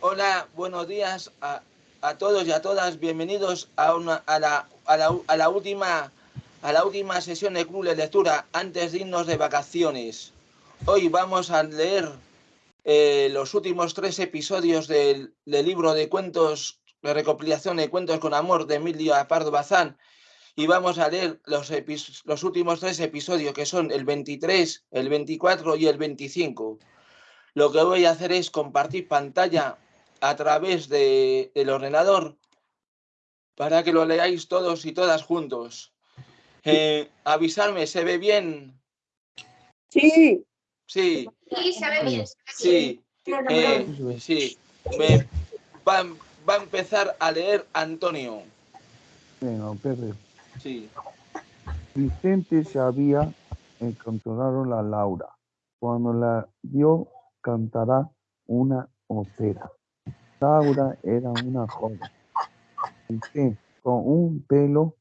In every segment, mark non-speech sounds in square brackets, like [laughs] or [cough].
Hola, buenos días a, a todos y a todas. Bienvenidos a, una, a, la, a, la, a, la, última, a la última sesión de Club de Lectura antes de irnos de vacaciones. Hoy vamos a leer eh, los últimos tres episodios del, del, libro de cuentos, de recopilación de cuentos con amor de Emilio Pardo Bazán y vamos a leer los, los últimos tres episodios que son el 23, el 24 y el 25. Lo que voy a hacer es compartir pantalla a través de, del ordenador para que lo leáis todos y todas juntos. Eh, avisarme, ¿se ve bien? Sí. Sí. Sí, se ve bien. Sí. Eh, sí. Me, va, va, a empezar a leer Antonio. Venga, Pepe. Sí. Vicente se había encontrado a Laura. Cuando la vio cantará una ópera. Laura era una joven con un pelo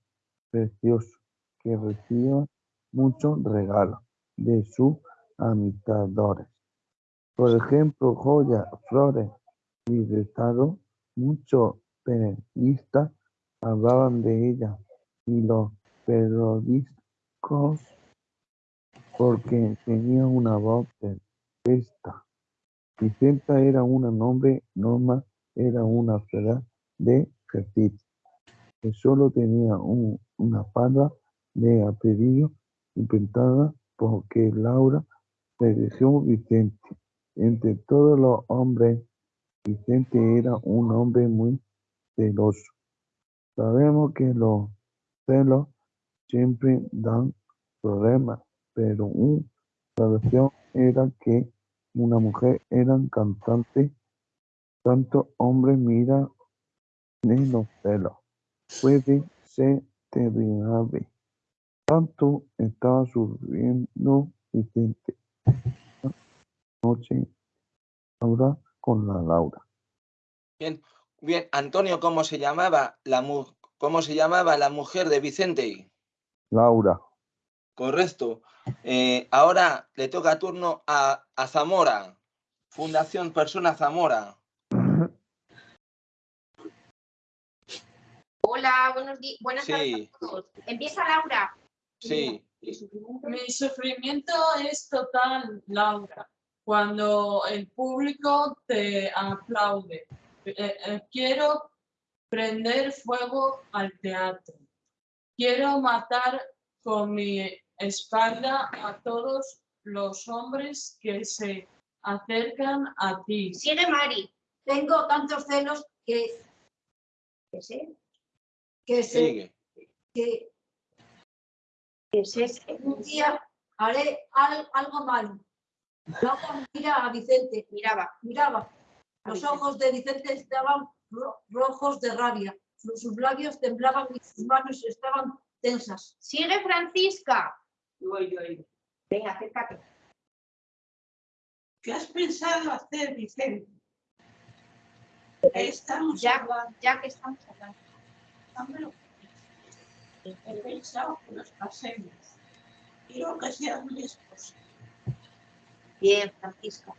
precioso que recibía muchos regalos de sus amistadores. Por ejemplo, joyas, flores y regalos. Muchos periodistas hablaban de ella y los periódicos porque tenía una voz perfecta. Vicenta era un nombre, Norma era una ciudad de ejercicio, que solo tenía un, una palabra de apellido inventada porque Laura eligió Vicente. Entre todos los hombres, Vicente era un hombre muy celoso. Sabemos que los celos siempre dan problemas, pero una solución era que una mujer era cantante, tanto hombre mira en los celos. Puede ser terrible. Tanto estaba sufriendo Vicente. Noche ahora con la Laura. Bien, bien, Antonio, ¿cómo se llamaba la cómo se llamaba la mujer de Vicente? Laura. Correcto. Eh, ahora le toca turno a, a, Zamora, Fundación Persona Zamora. Hola, buenos días. Buenas sí. tardes a todos. Empieza Laura. Sí. Mi sufrimiento es total, Laura, cuando el público te aplaude. Eh, eh, quiero prender fuego al teatro. Quiero matar con mi espalda a todos los hombres que se acercan a ti. Sigue Mari. Tengo tantos celos que, que sé, que sé, Sigue. que, que sé. un día haré al, algo malo. Laura mira a Vicente, Miraba. miraba. Los ojos de Vicente estaban ro rojos de rabia. Sus, sus labios temblaban y sus manos estaban tensas. Sigue Francisca. Voy, voy. Venga, acércate. ¿Qué has pensado hacer, Vicente? Estamos Ya, hablando. ya que estamos hablando. Dámelo. He pensado que nos pasemos. Quiero que seas mi esposa. Bien, Francisca.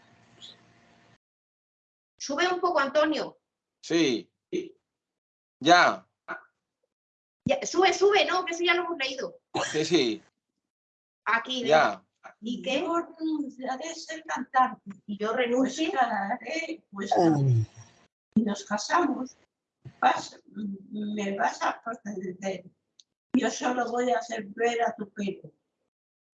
Sube un poco, Antonio. Sí. Ya. Ya, sube, sube, no, que eso ya lo hemos leído. Sí, sí. Aquí. Ya. ¿Y qué? Yo renunciaré a ser cantante. Y yo Pues renuncio. cantaré, pues si nos casamos, vas, me vas a proceder. Yo solo voy a hacer ver a tu pelo.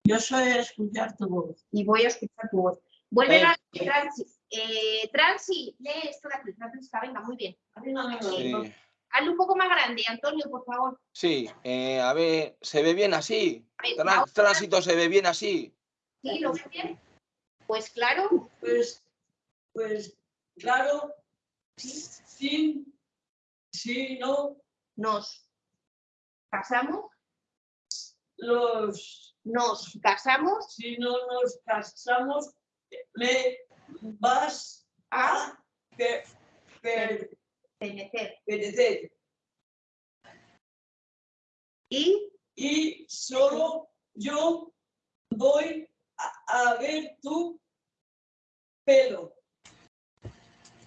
Yo soy a escuchar tu voz. y voy a escuchar tu voz. Vuelve Eh. a Transi. Eh, Transi, lee esto de aquí, Francisca, venga, muy bien. Sí. Hazlo un poco más grande, Antonio, por favor. Sí. Eh, a ver, ¿se ve bien así? Tránsito se ve bien así. ¿Sí? ¿Lo ves bien? Pues claro, Pues, pues, claro, sí, sí, no, nos casamos, los, nos casamos si no nos casamos, me vas a a per- per- Y Y solo yo voy a, a ver tu pelo.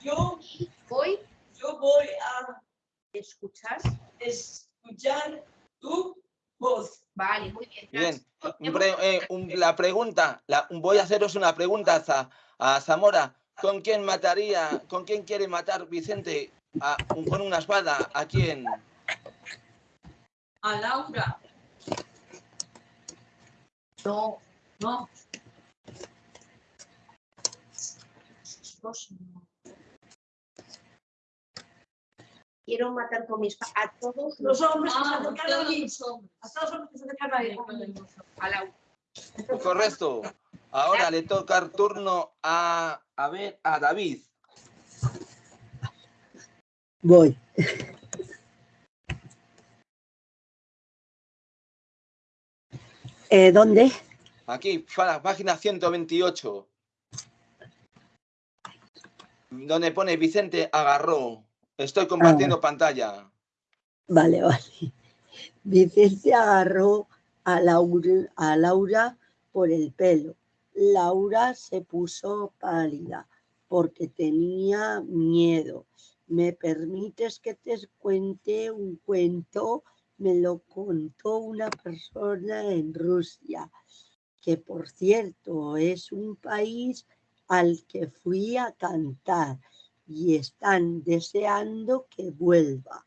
Yo voy yo voy a escuchar. escuchar tu voz. Vale, muy bien. Bien. Pre- eh, un- la pregunta, la- voy a haceros una pregunta a, a Zamora. ¿Con quién mataría, con quién quiere matar Vicente a- un- con una espada? ¿A quién? A Laura. No, No. Quiero matar con mi espada a todos Los hombres que se Ah, hombres. A todos los hombres que se acercan ahí. a la Correcto. Ahora le toca el turno a, a ver, a David. Voy. Eh, ¿Dónde? Aquí, página 128. Donde pone Vicente agarró. Estoy compartiendo pantalla. Vale, vale. Vicente agarró a Laura, a Laura por el pelo. Laura se puso pálida porque tenía miedo. ¿Me permites que te cuente un cuento? Me lo contó una persona en Rusia, que por cierto es un país al que fui a cantar y están deseando que vuelva.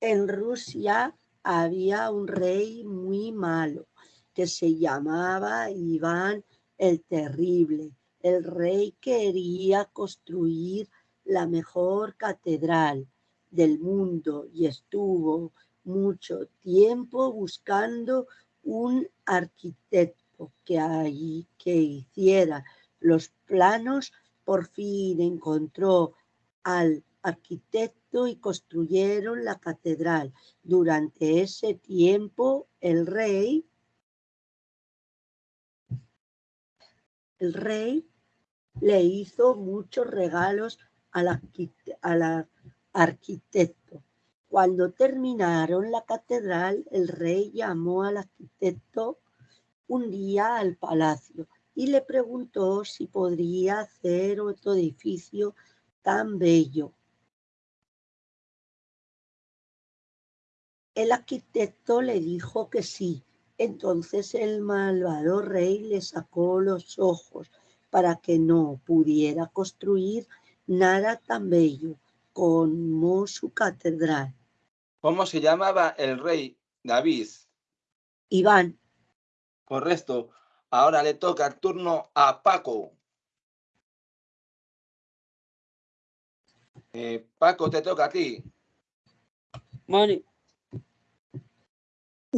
En Rusia había un rey muy malo que se llamaba Iván el Terrible. El rey quería construir la mejor catedral del mundo y estuvo mucho tiempo buscando un arquitecto que, ahí- que hiciera los planos. Por fin encontró al arquitecto y construyeron la catedral. Durante ese tiempo, el rey, el rey le hizo muchos regalos al, al ar- arquitecto. Cuando terminaron la catedral, el rey llamó al arquitecto un día al palacio y le preguntó si podría hacer otro edificio tan bello. El arquitecto le dijo que sí. Entonces el malvado rey le sacó los ojos para que no pudiera construir nada tan bello como su catedral. ¿Cómo se llamaba el rey David? Iván, Correcto. Ahora le toca el turno a Paco. Eh, Paco, te toca a ti. Vale.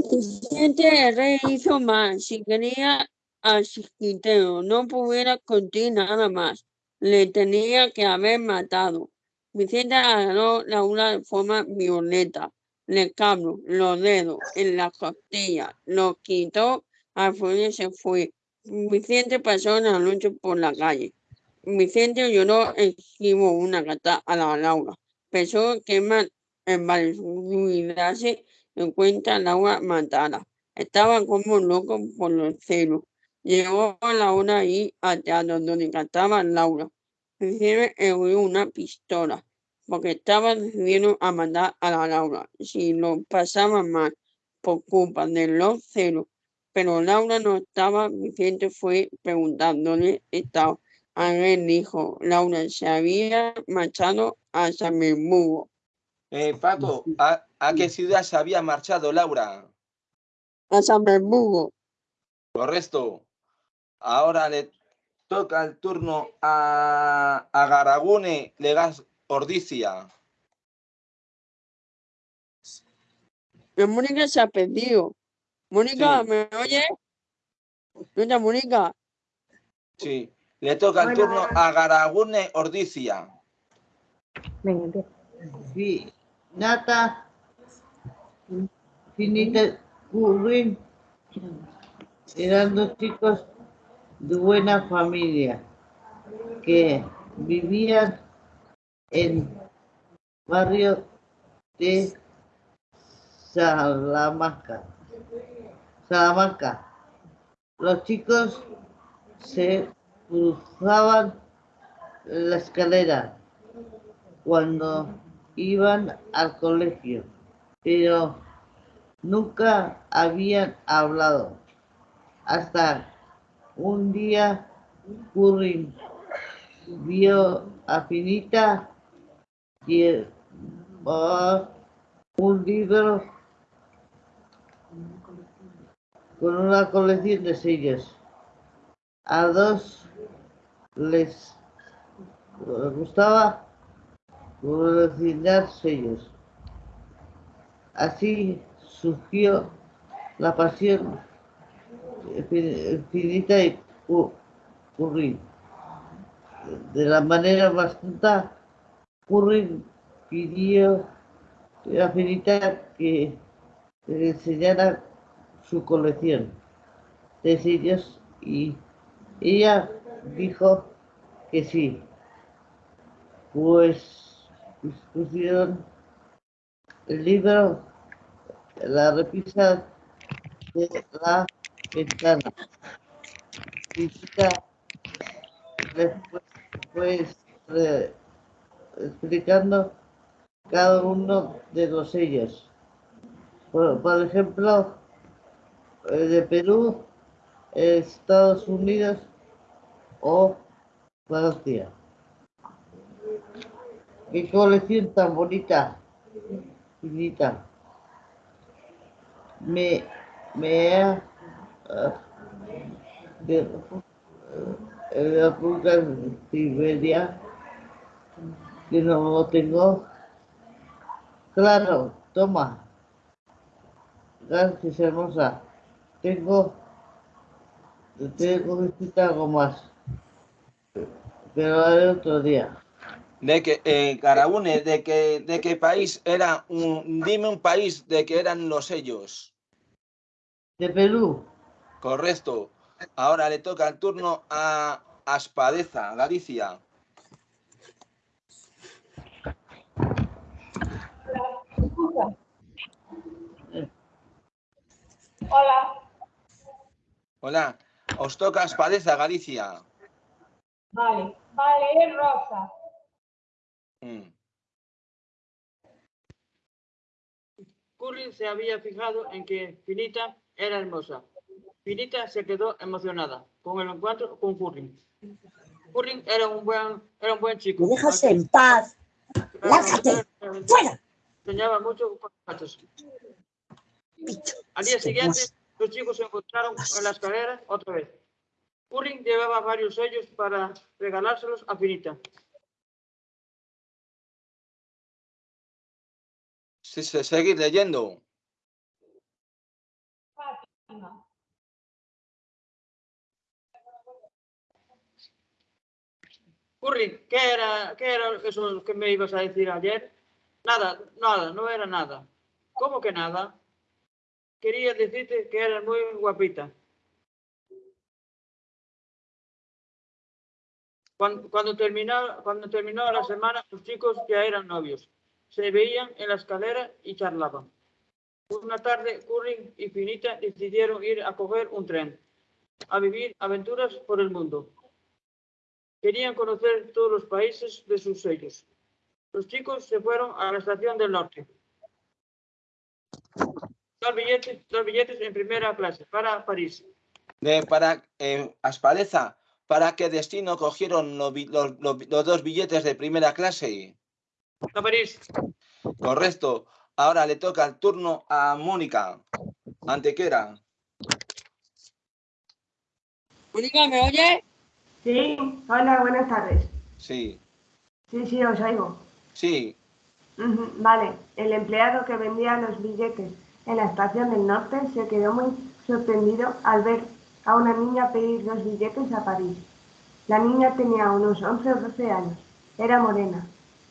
Vicente el rey hizo mal. Si quería al chiquitero, no pudiera contigo nada más. Le tenía que haber matado. Vicente agarró la una de forma violenta. Le cabró los dedos en la costilla. Lo quitó al fuego y se fue. Vicente pasó la noche por la calle. Vicente lloró esquivo una gata a la Laura. Pensó que embarazarse en cuenta Laura matara. Estaba como loco por los celos. Llegó a la hora ahí al teatro donde cantaba Laura. Abrió una pistola porque estaba decidido a mandar a la Laura si lo pasaba mal por culpa de los celos. Pero Laura no estaba, Vicente fue preguntándole estaba. Ángel dijo, Laura se había marchado a San Eh, Paco, ¿a, a qué ciudad se había marchado Laura? a San Bermudo. Correcto. Ahora le toca el turno a, a Garagune Legas Ordicia. Mónica se ha perdido. Mónica, Sí. ¿me oye? ¿Dónde Mónica? Sí. Le toca el turno a Garagune Ordicia. Venga. Sí, Nata, Finita, Currin, eran dos chicos de buena familia que vivían en barrio de Salamanca. Salamanca. Los chicos se cruzaban la escalera cuando iban al colegio, pero nunca habían hablado. Hasta un día Curry vio a Finita llevar un libro con una colección de sellos. A dos les gustaba coleccionar sellos. Así surgió la pasión infinita y Curry. De la manera más tonta, Curry pidió a Finita que le enseñara su colección de sellos y ella dijo que sí. Pues pusieron el libro, la repisa de la ventana. Visita después pues, explicando cada uno de los. Por, por ejemplo, eh, de Perú, Estados Unidos o Francia. Qué colección tan bonita, finita. Me, me uh, de, la República de Siberia que no lo tengo. Claro, toma. Gracias, hermosa. Tengo, tengo que algo más. Pero haré otro día. De que, eh, Carabune, de que, de qué país era un, dime un país de que eran los sellos. De Perú. Correcto. Ahora le toca el turno a Aspadeza, Galicia. Hola. Hola. Os toca Aspadeza, Galicia. Vale, vale, es rosa. Mm. Curry se había fijado en que Finita era hermosa. Finita se quedó emocionada con el encuentro con Curry. Curry era un buen, era un buen chico. ¿Me dejas en paz? ¡Lárgate! ¡Fuera! Enseñaba mucho con los Al día siguiente, los chicos se encontraron en la escalera otra vez. Curry llevaba varios sellos para regalárselos a Finita. Sí, sí, seguir leyendo. Curry, ¿qué era, ¿qué era eso que me ibas a decir ayer? Nada, nada, no era nada. ¿Cómo que nada? Quería decirte que eras muy guapita. Cuando, cuando, terminó, cuando terminó la semana, los chicos ya eran novios. Se veían en la escalera y charlaban. Una tarde, Curry y Finita decidieron ir a coger un tren, a vivir aventuras por el mundo. Querían conocer todos los países de sus sellos. Los chicos se fueron a la estación del norte. Dos billetes, dos billetes en primera clase para París. De, para eh, ¿para qué destino cogieron los dos billetes de primera clase? A París. Correcto. Ahora le toca el turno a Mónica. Antequera. Mónica, ¿me oye? Sí, hola, buenas tardes. Sí. Sí, sí, os oigo. Sí. Vale, el empleado que vendía los billetes en la estación del norte se quedó muy sorprendido al ver a una niña pedir dos billetes a París. La niña tenía unos 11 o 12 años, era morena,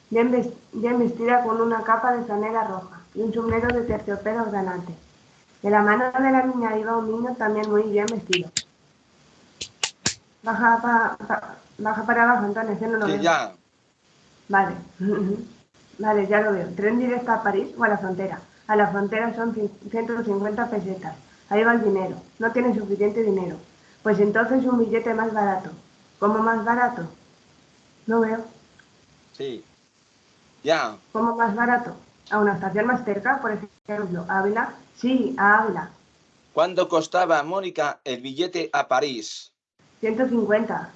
bien, ves- bien vestida con una capa de franela roja y un sombrero de terciopelo granate. De la mano de la niña iba un niño también muy bien vestido. Baja, pa- pa- baja para abajo, Antonio, que no lo Sí, veo. ya. Vale. [laughs] vale, ya lo veo. Tren directo a París o a la frontera. A la frontera son cin- 150 pesetas. Ahí va el dinero. No tiene suficiente dinero. Pues entonces un billete más barato. ¿Cómo más barato? No veo. Sí. Ya. ¿Cómo más barato? A una estación más cerca, por ejemplo, Ávila. Sí, a Ávila. ¿Cuánto costaba, Mónica, el billete a París? 150.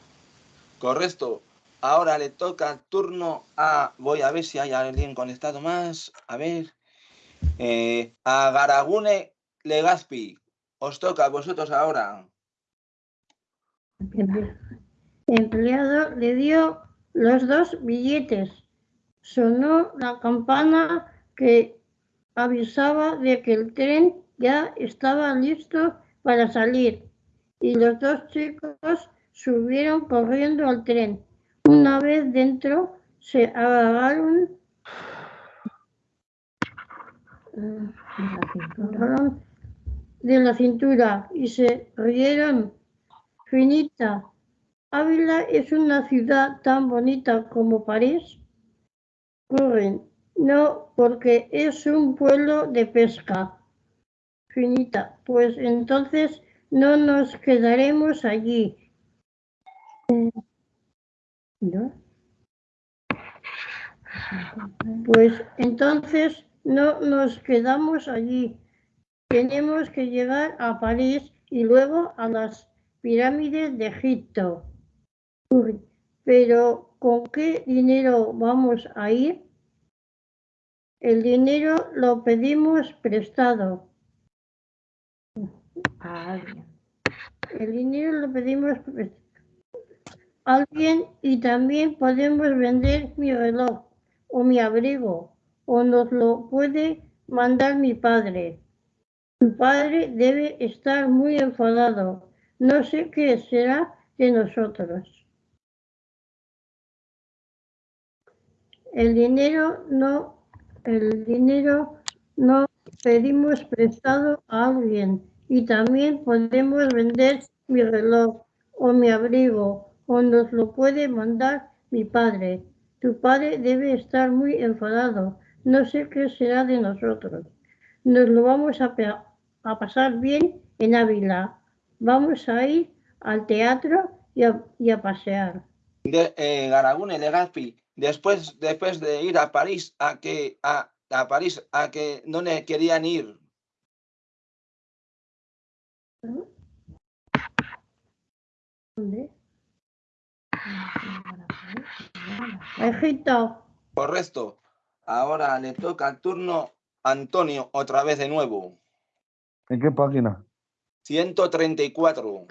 Correcto. Ahora le toca el turno a... Voy a ver si hay alguien conectado más. A ver. Eh, a Garagune Legazpi. Os toca a vosotros ahora. El empleado le dio los dos billetes. Sonó la campana que avisaba de que el tren ya estaba listo para salir y los dos chicos subieron corriendo al tren. Una vez dentro, se agarraron de la cintura y se rieron. Finita, Ávila es una ciudad tan bonita como París. No, porque es un pueblo de pesca. Finita, pues entonces no nos quedaremos allí. ¿No? Pues entonces no nos quedamos allí. Tenemos que llegar a París y luego a las pirámides de Egipto. Uy, Pero ¿con qué dinero vamos a ir? El dinero lo pedimos prestado. El dinero lo pedimos prestado alguien y también podemos vender mi reloj o mi abrigo o nos lo puede mandar mi padre. Mi padre debe estar muy enfadado. No sé qué será de nosotros. El dinero no, el dinero no pedimos prestado a alguien y también podemos vender mi reloj o mi abrigo o nos lo puede mandar mi padre. Tu padre debe estar muy enfadado. No sé qué será de nosotros. Nos lo vamos a, a pasar bien en Ávila. Vamos a ir al teatro y a, y a pasear. De, eh. Después, después de ir a París, a que a, a París, a que no le querían ir. ¿Dónde? Egipto. Correcto. Ahora le toca el turno a Antonio otra vez de nuevo. ¿En qué página? 134.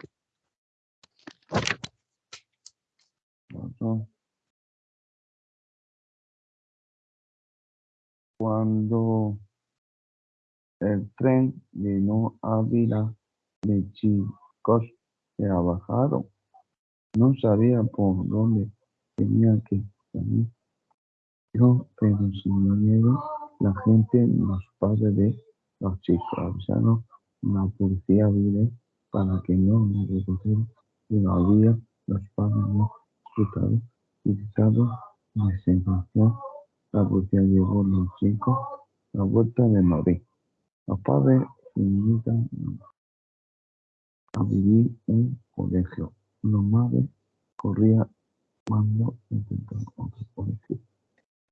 No. Cuando el tren llenó Ávila de chicos que bajaron, no sabía por dónde tenía que salir. Yo, pero sin miedo, la gente, los padres de los chicos avisaron a la policía vine para que no me recogieran, pero había los padres no escucharon y desenfrenó. La policía llevó a los chicos a la vuelta de Madrid. Los padres se invitan a vivir un colegio. Los madres corrían cuando intentaron otro colegio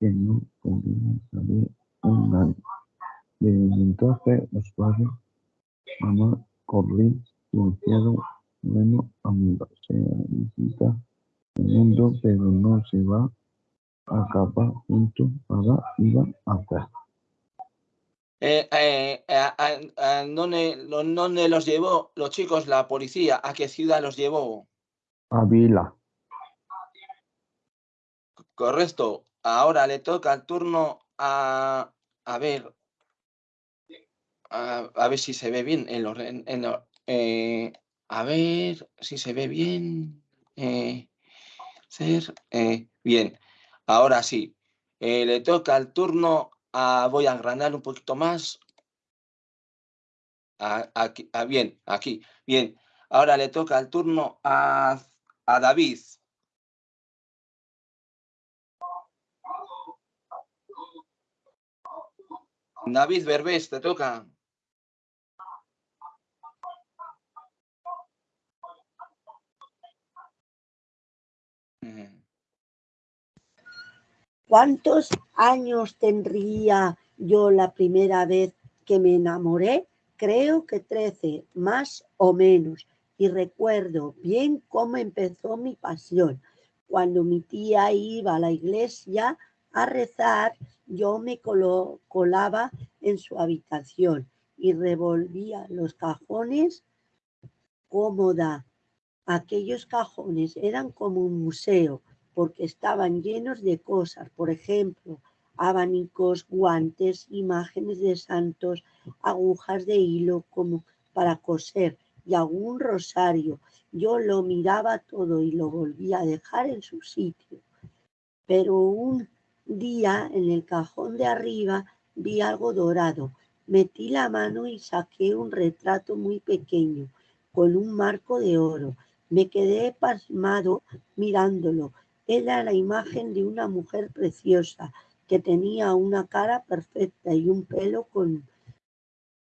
que no podían salir un año. Desde entonces los padres, mamá, corrí y hicieron menos amigos. Se visita el mundo, pero no se va a para ir a hacer. Eh, eh, a, a- a dónde, lo- dónde los llevó los chicos la policía? ¿A qué ciudad los llevó? Ávila. Correcto. Ahora le toca el turno a, a ver, a, a ver si se ve bien en los, en, en lo- eh, a ver si se ve bien. eh, ser, eh, bien. Ahora sí, eh, le toca el turno a, voy a agrandar un poquito más. Aquí, ah, bien, aquí, bien. Ahora le toca el turno a, a David. David Berbés, te toca. Mm. ¿Cuántos años tendría yo la primera vez que me enamoré? Creo que trece, más o menos. Y recuerdo bien cómo empezó mi pasión. Cuando mi tía iba a la iglesia a rezar, yo me colaba en su habitación y revolvía los cajones cómoda. Aquellos cajones eran como un museo porque estaban llenos de cosas, por ejemplo, abanicos, guantes, imágenes de santos, agujas de hilo como para coser y algún rosario. Yo lo miraba todo y lo volvía a dejar en su sitio. Pero un día en el cajón de arriba vi algo dorado. Metí la mano y saqué un retrato muy pequeño con un marco de oro. Me quedé pasmado mirándolo. Era la imagen de una mujer preciosa que tenía una cara perfecta y un pelo con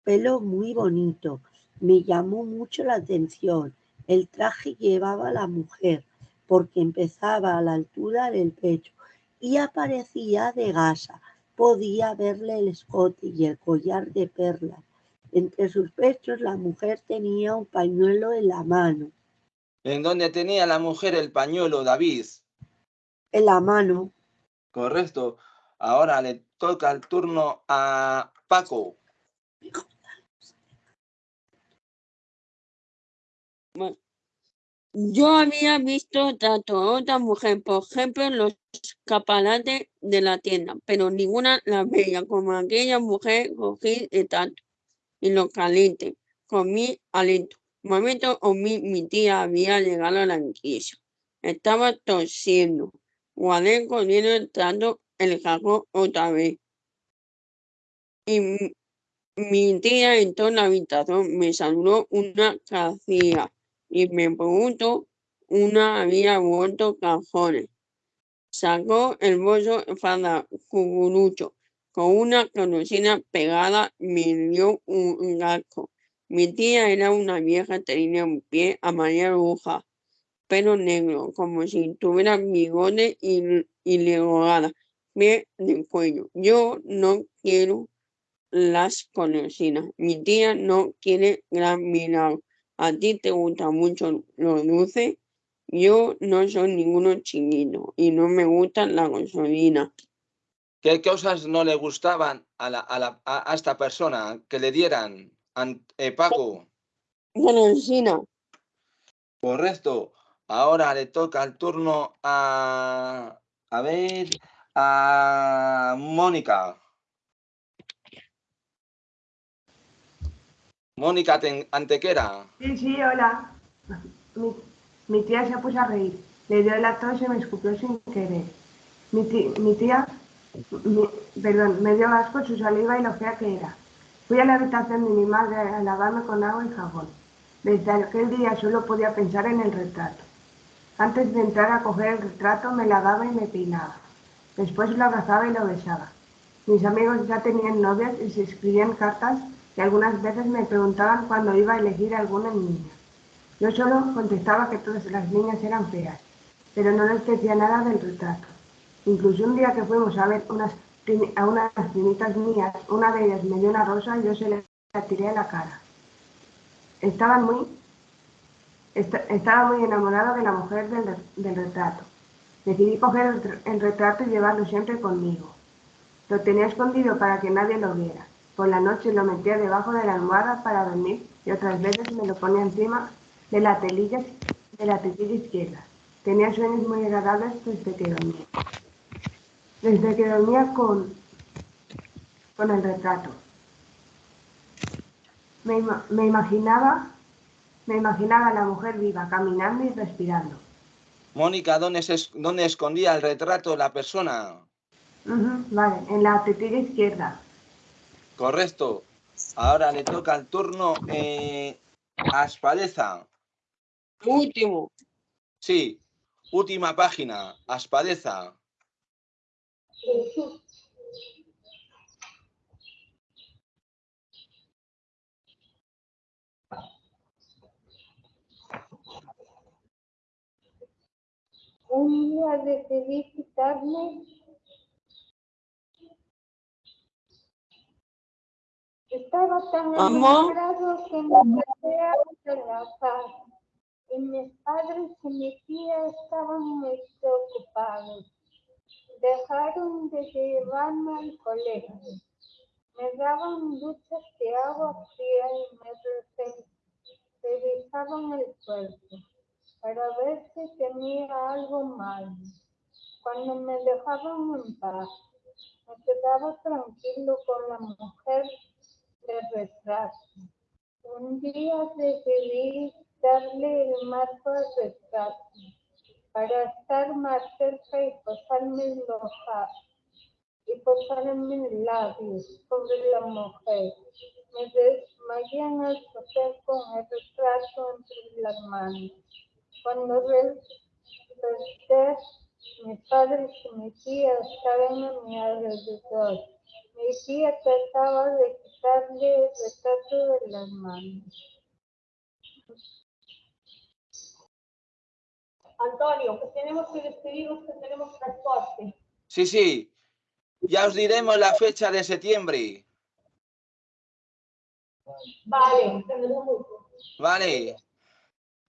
pelo muy bonito. Me llamó mucho la atención. El traje llevaba a la mujer porque empezaba a la altura del pecho y aparecía de gasa. Podía verle el escote y el collar de perlas. Entre sus pechos la mujer tenía un pañuelo en la mano. ¿En dónde tenía la mujer el pañuelo, David? En la mano. Correcto. Ahora le toca el turno a Paco. Bueno, yo había visto tanto a otra mujer, por ejemplo, en los escaparates de la tienda, pero ninguna la veía como aquella mujer cogí el tanto y lo caliente con mi aliento. Momento o mi, mi tía había llegado a la iglesia. Estaba tosiendo. Guardé corriendo entrando el cajón otra vez. Y mi- tía entró en la habitación, me saludó una cacía y me preguntó, una había vuelto cajones. Sacó el bolso para cucurucho con una conocida pegada, me dio un gasco. Mi tía era una vieja, tenía un pie a María Bruja, pelo negro, como si tuviera bigote y, y legorada, pie de cuello. Yo no quiero las conocidas. Mi tía no quiere gran milagro. A ti te gusta mucho lo dulce. Yo no soy ninguno chiquito y no me gusta la gasolina. ¿Qué cosas no le gustaban a, la, a, la, a, a esta persona que le dieran? An- eh, Paco. Golosina. Correcto. Ahora le toca el turno a. A ver. A Mónica. Mónica Antequera. Sí, sí, hola. Mi, mi tía se puso a reír. Le dio la tos y me escupió sin querer. Mi, ti- mi tía, perdón, me dio asco su saliva y lo fea que era. Fui a la habitación de mi madre a lavarme con agua y jabón. Desde aquel día solo podía pensar en el retrato. Antes de entrar a coger el retrato me lavaba y me peinaba. Después lo abrazaba y lo besaba. Mis amigos ya tenían novias y se escribían cartas y algunas veces me preguntaban cuándo iba a elegir alguna niña. Yo solo contestaba que todas las niñas eran feas, pero no les decía nada del retrato. Incluso un día que fuimos a ver unas, a unas primitas mías, una de ellas me dio una rosa y yo se la tiré a la cara. Estaban muy, estaba muy enamorado de la mujer del, re- del retrato. Decidí coger el, re- el retrato y llevarlo siempre conmigo. Lo tenía escondido para que nadie lo viera. Por la noche lo metía debajo de la almohada para dormir y otras veces me lo ponía encima de la telilla, de la tetilla izquierda. Tenía sueños muy agradables desde que dormía. Desde que dormía con, con el retrato. Me, me imaginaba, me imaginaba a la mujer viva, caminando y respirando. Mónica, ¿dónde, es- ¿dónde escondía el retrato de la persona? Vale, en la tetilla izquierda. Correcto. Ahora le toca el turno eh, a Aspadeza. Último. Sí, última página. Aspadeza. un día decidí quitarme Estaba tan enamorado que me quedé hasta la paz. Y mis padres y mi tía estaban muy preocupados. Dejaron de llevarme al colegio. Me daban duchas de agua fría y me revisaban el cuerpo para ver si tenía algo mal. Cuando me dejaban en paz, me quedaba tranquilo con la mujer de retrato. Un día decidí darle el marco al retrato para estar más cerca y posarme los y posarme labios sobre la mujer. Me desmayé el sofá con el retrato entre las manos. Cuando desperté, mis padres y mi tía estaban a mi alrededor. Mi tía trataba de quitarle el retrato de las manos. Antonio, que tenemos que despedirnos, que tenemos transporte. Sí, sí. Ya os diremos la fecha de septiembre. Vale, Vale.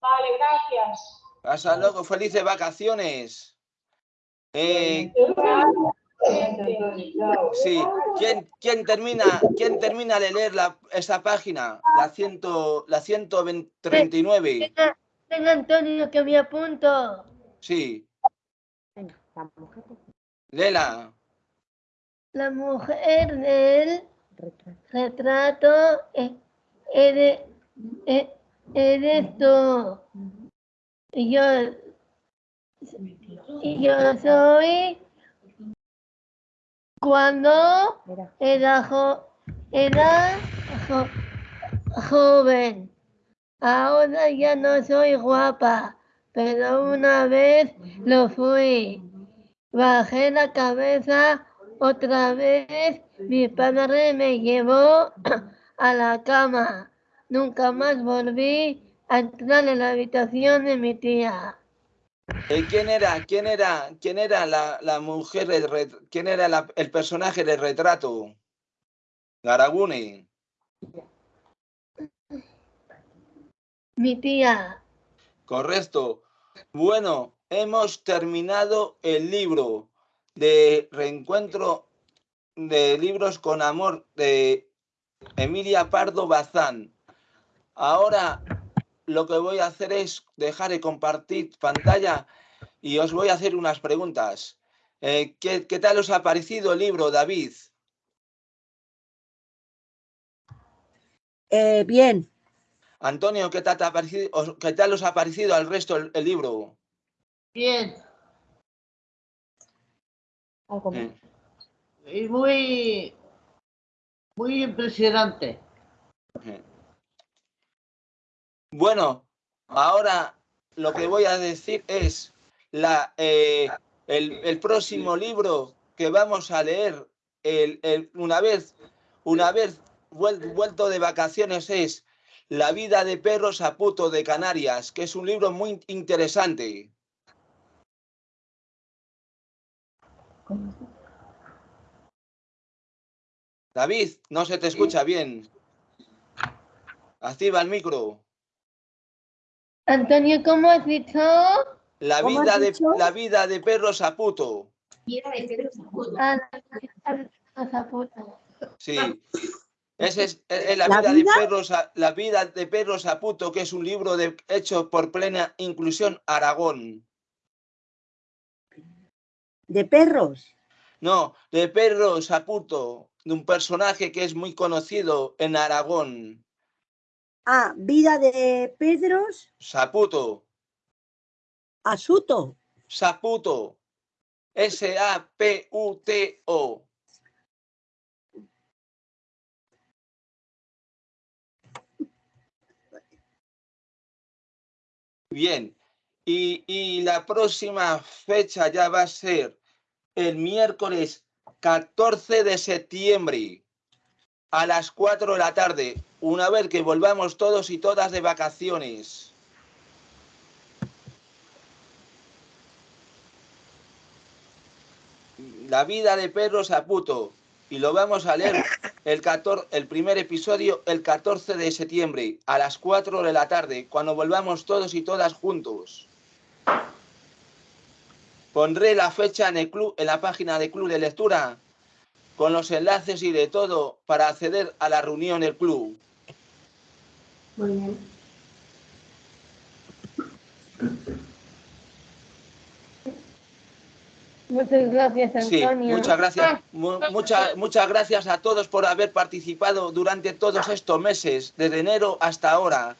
Vale, gracias. Hasta luego. Felices vacaciones. Eh, sí. ¿Quién, quién termina, ¿Quién termina de leer la, esa página? La, ciento, la 139. Venga, venga, Antonio, que me apunto. Sí. Lela. La mujer del retrato e- eres, e- eres tú. Y yo, yo soy cuando era, jo- era jo- joven. Ahora ya no soy guapa, pero una vez lo fui. Bajé la cabeza otra vez, mi padre me llevó a la cama. Nunca más volví a entrar en la habitación de mi tía. Eh, ¿Quién era? ¿Quién era? ¿Quién era la, la mujer del ¿Quién era la- el personaje del retrato? Garagune. Mi tía. Correcto. Bueno, hemos terminado el libro de reencuentro de libros con amor de Emilia Pardo Bazán. Ahora lo que voy a hacer es dejar de compartir pantalla y os voy a hacer unas preguntas. Eh, ¿qué, qué tal os ha parecido el libro, David? Eh, bien, Antonio, ¿qué tal, te ha parecido, os- qué tal os ha parecido al resto el, el libro? Bien. Eh, Y muy, muy impresionante. eh. Bueno, ahora lo que voy a decir es la, eh, el, el próximo libro que vamos a leer el- el- una vez, una vez vuel- vuelto de vacaciones es La vida de perros a puto de Canarias, que es un libro muy interesante. David, no se te escucha bien. Activa el micro. Antonio, ¿cómo has dicho? La ¿Cómo has vida, de, dicho? la vida de perros a puto. Vida de Pedro Zaputo. Ah, la- la. Sí. Esa es, es- es la, ¿La vida, vida? de perros a, la vida de perros a puto, que es un libro de, hecho por plena inclusión Aragón. de perros. No, de perros a puto, de un personaje que es muy conocido en Aragón. Ah, vida de Pedros, Saputo, Asuto. Saputo. S-A-P-U-T-O. Bien, y, y la próxima fecha ya va a ser el miércoles 14 de septiembre a las 4 de la tarde, una vez que volvamos todos y todas de vacaciones. La vida de perros a puto. y lo vamos a leer el, 14, el primer episodio el 14 de septiembre a las 4 de la tarde, cuando volvamos todos y todas juntos. Pondré la fecha en, el club, en la página de Club de Lectura con los enlaces y de todo para acceder a la reunión del club. Muy bien. Muchas gracias, Sí, Antonio. muchas gracias. Mu- [laughs] muchas, muchas gracias a todos por haber participado durante todos estos meses, desde enero hasta ahora.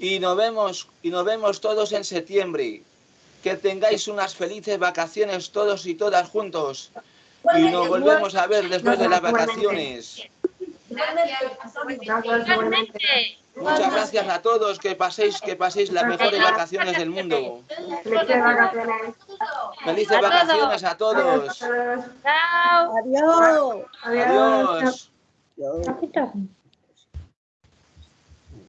Y nos vemos, y nos vemos todos en septiembre. Que tengáis unas felices vacaciones todos y todas juntos. Y nos volvemos a ver después de las vacaciones. Muchas gracias a todos, que paséis, que paséis las mejores vacaciones del mundo. Felices vacaciones. Felices A vacaciones a todos. Adiós. Adiós. Adiós.